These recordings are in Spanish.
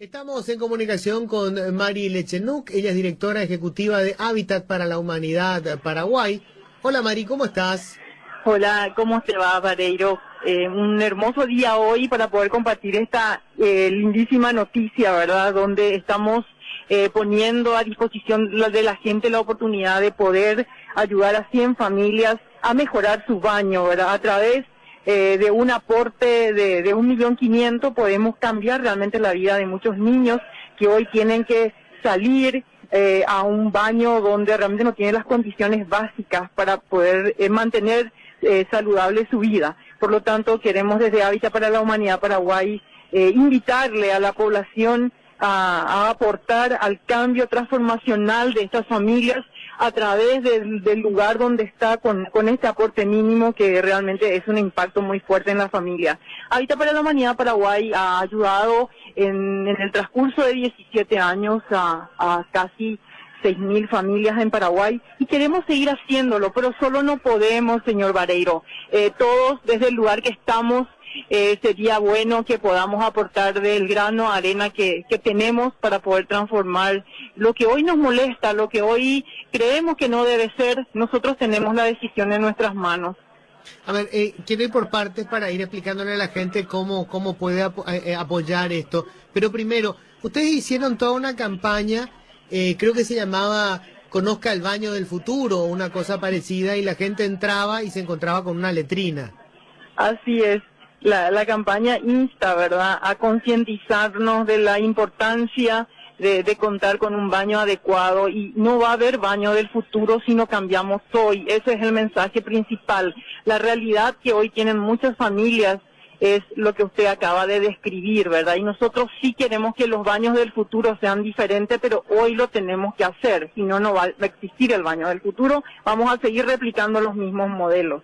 Estamos en comunicación con Mari Lechenuk, ella es directora ejecutiva de Hábitat para la Humanidad Paraguay. Hola Mari, ¿cómo estás? Hola, ¿cómo te va, Vareiro? Eh, un hermoso día hoy para poder compartir esta eh, lindísima noticia, ¿verdad? Donde estamos eh, poniendo a disposición de la gente la oportunidad de poder ayudar a 100 familias a mejorar su baño, ¿verdad? A través eh, de un aporte de, de un millón quinientos podemos cambiar realmente la vida de muchos niños que hoy tienen que salir eh, a un baño donde realmente no tienen las condiciones básicas para poder eh, mantener saludable su vida. Por lo tanto, queremos desde Hábitat para la Humanidad Paraguay invitarle a la población a, aportar al cambio transformacional de estas familias a través del, lugar donde está con, este aporte mínimo que realmente es un impacto muy fuerte en la familia. Habita para la Humanidad Paraguay ha ayudado en, el transcurso de 17 años a, a casi 6.000 familias en Paraguay y queremos seguir haciéndolo, pero solo no podemos, señor Vareiro. Eh, todos desde el lugar que estamos eh, sería bueno que podamos aportar del grano arena que, que tenemos para poder transformar lo que hoy nos molesta, lo que hoy creemos que no debe ser, nosotros tenemos la decisión en nuestras manos. A ver, eh, quiero ir por partes para ir explicándole a la gente cómo, cómo puede eh, eh, apoyar esto. Pero primero, ustedes hicieron toda una campaña, eh, creo que se llamaba Conozca el baño del futuro o una cosa parecida y la gente entraba y se encontraba con una letrina. Así es la, la campaña insta, ¿verdad?, a concientizarnos de la importancia de, de, contar con un baño adecuado y no va a haber baño del futuro si no cambiamos hoy. Ese es el mensaje principal. La realidad que hoy tienen muchas familias es lo que usted acaba de describir, ¿verdad? Y nosotros sí queremos que los baños del futuro sean diferentes, pero hoy lo tenemos que hacer. Si no, no va a existir el baño del futuro. Vamos a seguir replicando los mismos modelos.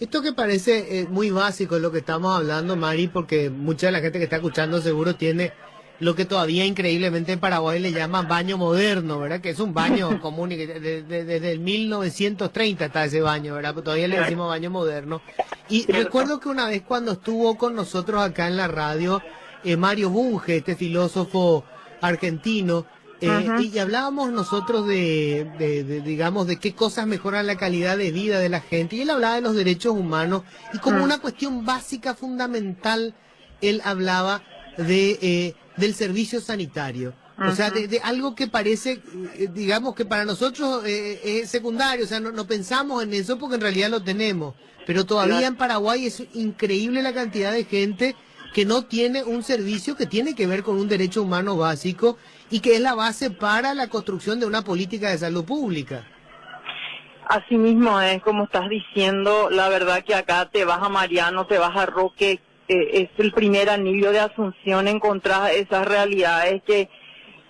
Esto que parece eh, muy básico es lo que estamos hablando, Mari, porque mucha de la gente que está escuchando seguro tiene lo que todavía increíblemente en Paraguay le llaman baño moderno, ¿verdad? Que es un baño común y que desde, el 1930 está ese baño, ¿verdad? todavía le decimos baño moderno. Y recuerdo que una vez cuando estuvo con nosotros acá en la radio, eh, Mario Bunge, este filósofo argentino, eh, y hablábamos nosotros de, de, digamos, de qué cosas mejoran la calidad de vida de la gente. Y él hablaba de los derechos humanos y como mm. una cuestión básica, fundamental, él hablaba de eh, del servicio sanitario. O sea, de, algo que parece, eh, digamos que para nosotros es secundario, o sea, no, no, pensamos en eso porque en realidad lo tenemos. Pero todavía en Paraguay es increíble la cantidad de gente que no tiene un servicio que tiene que ver con un derecho humano básico y que es la base para la construcción de una política de salud pública. Así mismo es como estás diciendo, la verdad que acá te vas a Mariano, te vas a Roque, es el primer anillo de Asunción encontrar esas realidades que,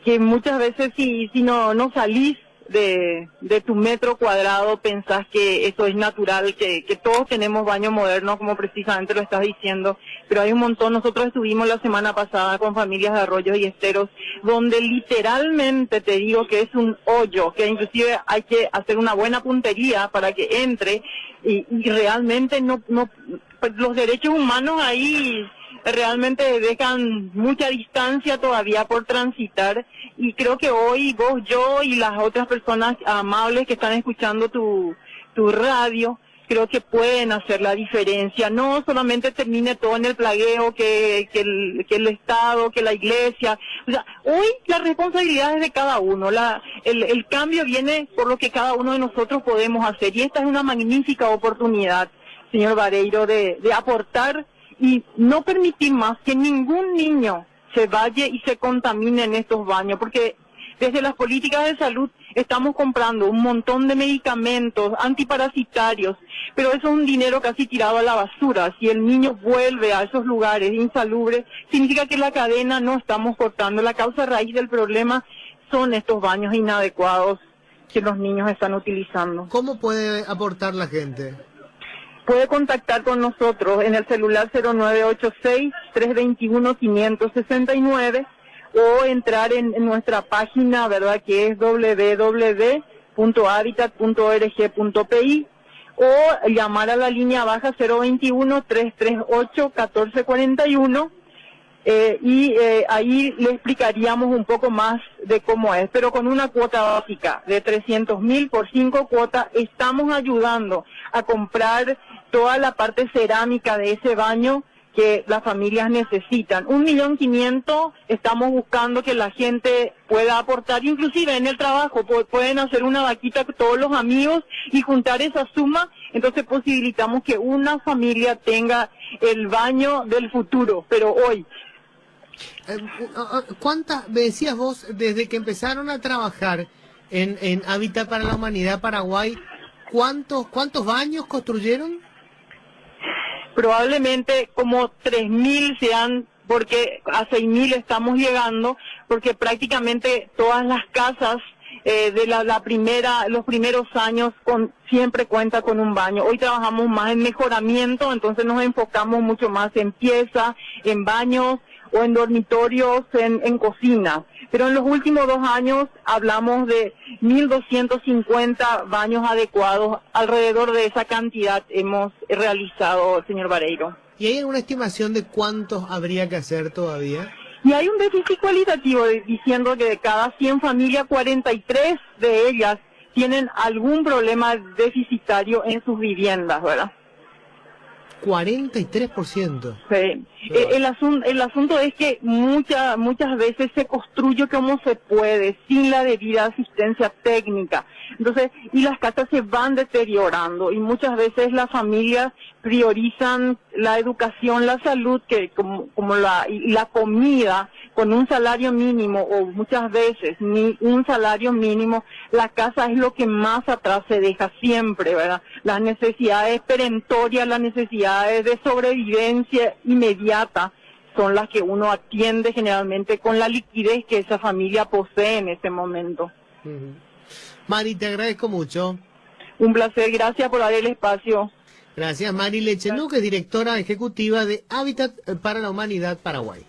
que muchas veces si, si no, no salís de, de tu metro cuadrado pensás que eso es natural, que, que todos tenemos baño moderno, como precisamente lo estás diciendo, pero hay un montón. Nosotros estuvimos la semana pasada con familias de arroyos y esteros, donde literalmente te digo que es un hoyo, que inclusive hay que hacer una buena puntería para que entre y, y realmente no, no, los derechos humanos ahí realmente dejan mucha distancia todavía por transitar y creo que hoy vos, yo y las otras personas amables que están escuchando tu, tu radio, creo que pueden hacer la diferencia. No solamente termine todo en el plagueo, que, que, el, que el Estado, que la Iglesia. O sea, hoy la responsabilidad es de cada uno. La, el, el cambio viene por lo que cada uno de nosotros podemos hacer. Y esta es una magnífica oportunidad, señor Vareiro, de, de aportar y no permitir más que ningún niño se vaya y se contamine en estos baños, porque desde las políticas de salud estamos comprando un montón de medicamentos antiparasitarios, pero eso es un dinero casi tirado a la basura. Si el niño vuelve a esos lugares insalubres, significa que la cadena no estamos cortando. La causa raíz del problema son estos baños inadecuados que los niños están utilizando. ¿Cómo puede aportar la gente? Puede contactar con nosotros en el celular 0986-321-569 o entrar en, nuestra página, ¿verdad? Que es www.habitat.org.pi o llamar a la línea baja 021-338-1441 eh, y eh, ahí le explicaríamos un poco más de cómo es, pero con una cuota básica de 300 mil por cinco cuotas estamos ayudando a comprar toda la parte cerámica de ese baño que las familias necesitan. Un millón quinientos estamos buscando que la gente pueda aportar, inclusive en el trabajo, pueden hacer una vaquita todos los amigos y juntar esa suma, entonces posibilitamos que una familia tenga el baño del futuro, pero hoy. Eh, ¿Cuántas, me decías vos, desde que empezaron a trabajar en, en Hábitat para la Humanidad Paraguay, ¿cuántos, cuántos baños construyeron? Probablemente como 3.000 sean porque a 6.000 estamos llegando, porque prácticamente todas las casas eh, de la, la, primera, los primeros años con, siempre cuenta con un baño. Hoy trabajamos más en mejoramiento, entonces nos enfocamos mucho más en pieza, en baños o en dormitorios, en, en cocina. Pero en los últimos dos años hablamos de 1.250 baños adecuados. Alrededor de esa cantidad hemos realizado, señor Vareiro. ¿Y hay alguna estimación de cuántos habría que hacer todavía? Y hay un déficit cualitativo diciendo que de cada 100 familias, 43 de ellas tienen algún problema deficitario en sus viviendas, ¿verdad? 43%. Sí. Eh, el, asunto, el asunto es que muchas muchas veces se construye como se puede, sin la debida asistencia técnica. Entonces, y las casas se van deteriorando y muchas veces las familias priorizan la educación, la salud, que como, como la, y la comida, con un salario mínimo o muchas veces ni un salario mínimo, la casa es lo que más atrás se deja siempre, ¿verdad? Las necesidades perentorias, las necesidades de sobrevivencia inmediata son las que uno atiende generalmente con la liquidez que esa familia posee en ese momento. Mari, te agradezco mucho. Un placer, gracias por dar el espacio. Gracias, Mari Lechenuque, directora ejecutiva de Hábitat para la Humanidad Paraguay.